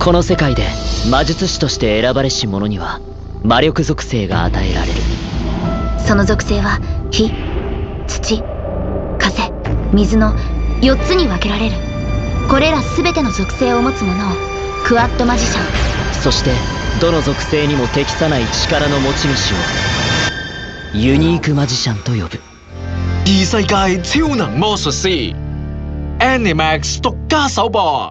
この世界で魔術師として選ばれし者には魔力属性が与えられるその属性は火土風水の4つに分けられるこれら全ての属性を持つ者をクワッドマジシャンそしてどの属性にも適さない力の持ち主をユニークマジシャンと呼ぶ異世界超能魔術師 Animax 獨家首播。